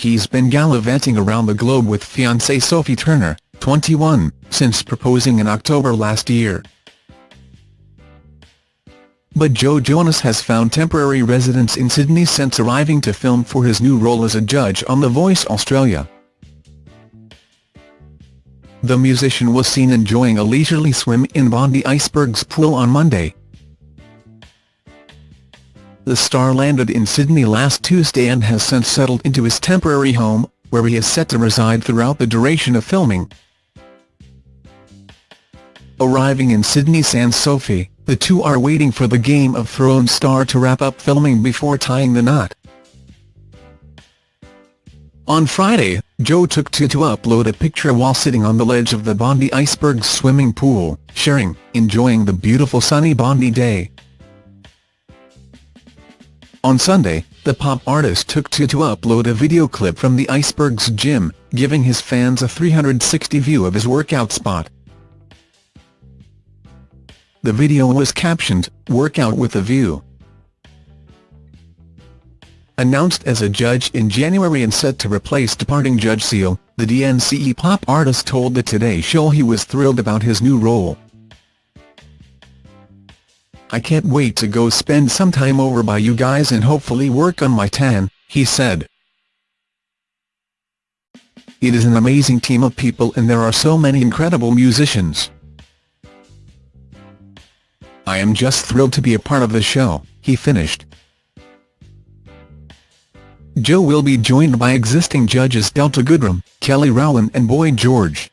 He's been gallivanting around the globe with fiancée Sophie Turner, 21, since proposing in October last year. But Joe Jonas has found temporary residence in Sydney since arriving to film for his new role as a judge on The Voice Australia. The musician was seen enjoying a leisurely swim in Bondi Iceberg's pool on Monday. The star landed in Sydney last Tuesday and has since settled into his temporary home, where he is set to reside throughout the duration of filming. Arriving in Sydney Sans Sophie, the two are waiting for the Game of Thrones star to wrap up filming before tying the knot. On Friday, Joe took to to upload a picture while sitting on the ledge of the Bondi Iceberg swimming pool, sharing, enjoying the beautiful sunny Bondi day. On Sunday, the pop artist took to to upload a video clip from the Iceberg's gym, giving his fans a 360 view of his workout spot. The video was captioned, Workout with a View. Announced as a judge in January and set to replace departing Judge Seal, the DNCE pop artist told the Today Show he was thrilled about his new role. I can't wait to go spend some time over by you guys and hopefully work on my tan, he said. It is an amazing team of people and there are so many incredible musicians. I am just thrilled to be a part of the show, he finished. Joe will be joined by existing judges Delta Goodrem, Kelly Rowland and Boy George.